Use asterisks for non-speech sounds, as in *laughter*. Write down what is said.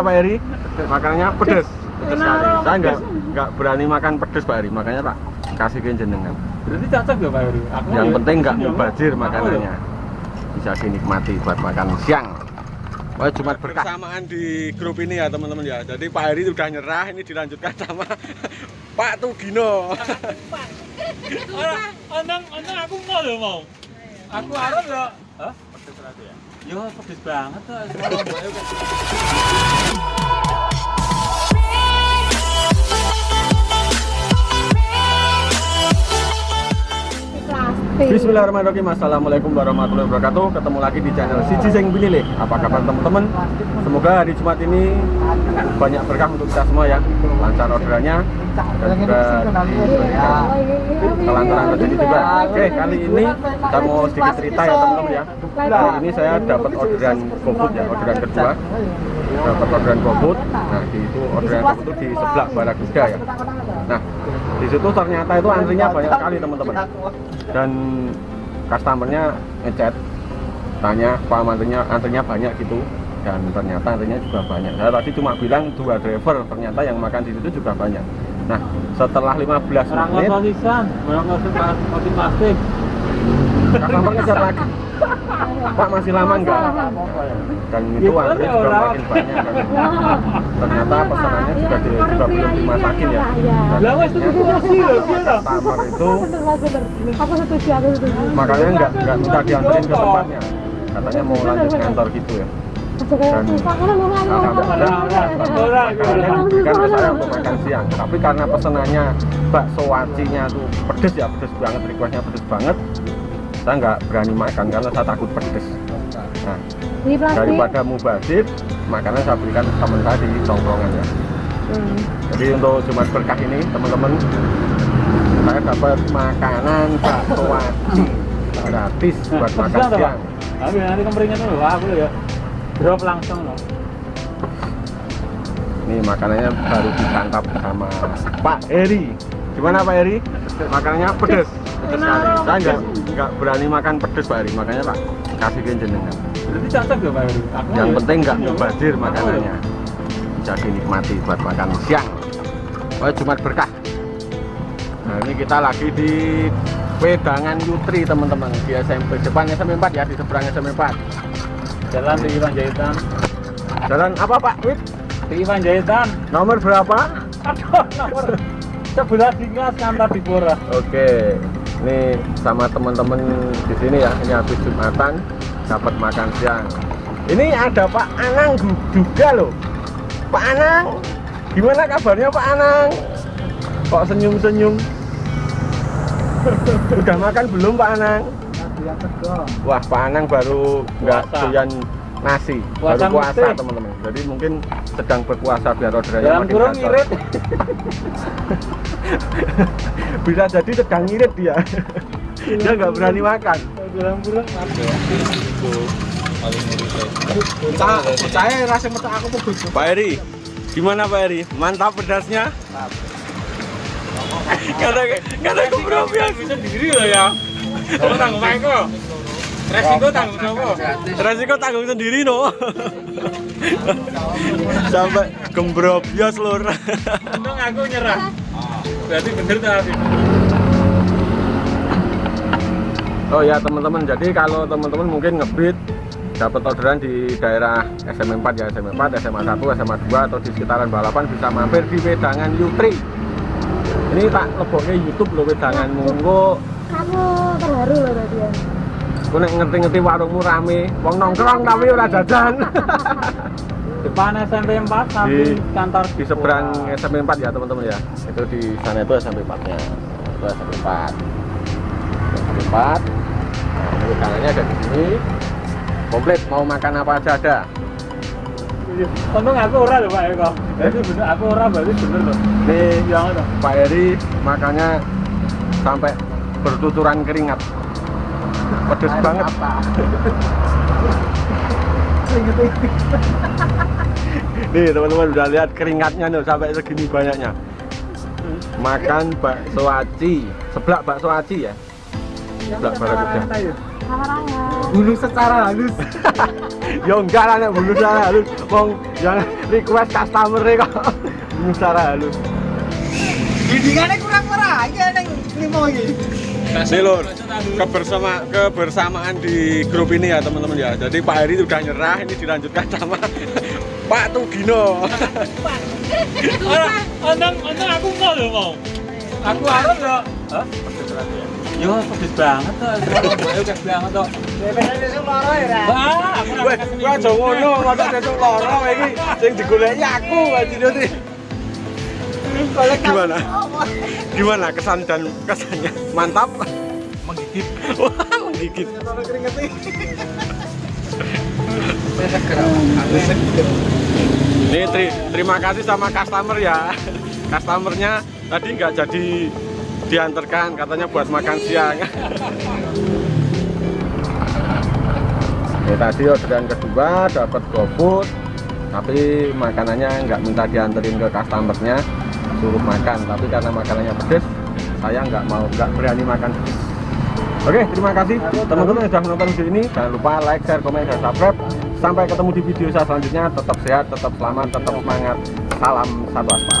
Pak Eri? Makanannya pedes. Pedes sekali. Saya nggak nggak berani makan pedes Pak Eri, makanya tak kasih ke jenengan. Berarti cocok ya Pak Yuri? Aku Yang ya- penting nggak ya, mubazir makanannya. ya. Bisa dinikmati buat makan siang. Wah, cuma bersamaan di grup ini ya teman-teman ya. Jadi Pak Heri udah nyerah, ini dilanjutkan sama *laughs* Pak Tugino. Ora, Andang, andang aku mau loh mau. Aku harap ya. Hah? Ya? Yo, pedes banget tuh. *laughs* Bismillahirrahmanirrahim. Assalamualaikum warahmatullahi wabarakatuh. Ketemu lagi di channel Siji Sing Pilih. Apa kabar teman-teman? Semoga hari Jumat ini banyak berkah untuk kita semua ya. Lancar orderannya dan juga kelancaran rezeki juga. Oke, kali ini kita mau sedikit cerita ya teman-teman ya. Kali ini saya dapat orderan GoFood ya, orderan kedua. Dapat orderan GoFood. Nah, di itu orderan itu di sebelah Barakuda ya. Nah, di situ ternyata itu antrinya banyak sekali teman-teman. Dan customernya ngechat tanya pak antrinya antrinya banyak gitu. Dan ternyata antrinya juga banyak. Saya tadi cuma bilang dua driver ternyata yang makan di situ juga banyak. Nah setelah 15 Orang menit kosisan, orang kosisan, kosi plastik. customer ngejar lagi pak masih lama enggak? Dan itu antri ya, juga makin banyak kan. ternyata pesanannya juga, di, juga belum dimasakin ya. Dan Lah wes itu kurasi loh, customer itu Bener, Mas, bener. Aku setuju, aku setuju. makanya nggak nggak minta dianterin ke tempatnya. Katanya mau lanjut kantor gitu ya. Dan- saya untuk makan siang. Tapi karena pesenannya bakso wacinya tuh pedes ya pedes banget requestnya pedes banget saya nggak berani makan karena saya takut pedes nah Ini plastik. daripada mubazir makanan saya berikan teman saya di tongkrongan ya Hmm. jadi untuk Jumat berkah ini teman-teman saya dapat makanan bakso waci gratis buat makan siang Tapi nanti kemeringan dulu, wah aku ya. Drop langsung loh. Ini makanannya baru disantap sama Pak Eri. Gimana Pak Eri? Makanannya pedes. Pedes sekali. Saya nggak nggak berani makan pedes Pak Eri, makanya Pak kasih ke jenengan. Berarti cocok ya Pak? Aku Yang ya. penting nggak Ya, mubazir aku makanannya. Bisa dinikmati buat makan siang. Oh, Jumat berkah. Nah, ini kita lagi di Wedangan Yutri teman-teman di SMP depan SMP 4 ya di seberang SMP 4. ya. Jalan di Iwan Jahitan. Jalan apa Pak Wid? Di Iwan Jahitan. Nomor berapa? Aduh, nomor *laughs* sebelah Dingas kantor di Bora. Oke, ini sama teman-teman di sini ya. Ini habis jumatan dapat makan siang. Ini ada Pak Anang juga loh. Pak Anang, gimana kabarnya Pak Anang? Kok senyum-senyum? Udah makan belum Pak Anang? Wah, Pak Anang baru nggak doyan nasi, Puasa baru puasa teman-teman. Jadi mungkin sedang berpuasa biar orderannya Jalan makin kurung. *laughs* *laughs* Bisa jadi sedang ngirit dia. dia nggak berani makan. Apa? Saya rasa mata aku pedes. Pak Eri, gimana Pak Eri? Mantap pedasnya? Aku belum biasa. sendiri loh ya. Kamu tanggung Maiko. Resiko tanggung siapa? Resiko tanggung sendiri no. Sampai gembrobios lur. Untung aku nyerah. Berarti bener tuh Afif. Oh ya teman-teman, jadi kalau teman-teman mungkin ngebit dapat orderan di daerah SMA 4 ya, SMA 4, SMA 1, SMA 2 atau di sekitaran balapan bisa mampir di Wedangan Yutri. Ini tak leboknya YouTube loh Wedangan monggo. Kamu terharu loh tadi ya. Aku nek ngerti-ngerti warungmu rame, wong nongkrong tapi ora jajan. *laughs* Depan SMP 4 samping Di- kantor di seberang SMP 4 ya teman-teman ya. Itu di sana itu SMP 4-nya. Itu SMP 4. SMP 4. Nah, ini wedangannya ada di sini. Komplit mau makan apa aja ada. Untung aku ora loh Pak Eko. Berarti bener aku ora berarti bener loh. Ini Yang itu. Pak Eri makannya sampai bertuturan keringat. Pedes banget. *laughs* Nih teman-teman udah lihat keringatnya nih sampai segini banyaknya. Makan bakso aci, seblak bakso aci ya. Seblak barakuda. Samaraya. Bunuh secara halus. *laughs* Ya enggak lah bunuh secara halus. Wong yang request customer kok bunuh secara halus. Bimbingannya kurang merah. Iya neng limo iki. Nih lur, kebersama kebersamaan di grup ini ya teman-teman ya. Jadi Pak Heri sudah nyerah, ini dilanjutkan sama Pak Tugino. Ora, ondong ondong aku mau lho mau. Aku yo. Hah? Yo pedes banget tuh, ayo pedes banget tuh. Bener besok loro ya, Ra. Wah, aku ora ngono, masa sesuk lara iki sing digoleki aku anjir Gimana? Gimana kesan dan kesannya? Mantap. menggigit. Wah, menggigit. Ini teri- terima kasih sama customer ya. Customernya tadi nggak jadi diantarkan, katanya buat makan siang. Ini tadi orderan kedua dapat GoFood, tapi makanannya nggak minta dianterin ke customernya, suruh makan. Tapi karena makanannya pedes, saya nggak mau, nggak berani makan. Oke, terima kasih teman-teman yang sudah menonton video ini. Jangan lupa like, share, komen, dan subscribe. Sampai ketemu di video saya selanjutnya. Tetap sehat, tetap selamat, tetap semangat. Salam satu aspal.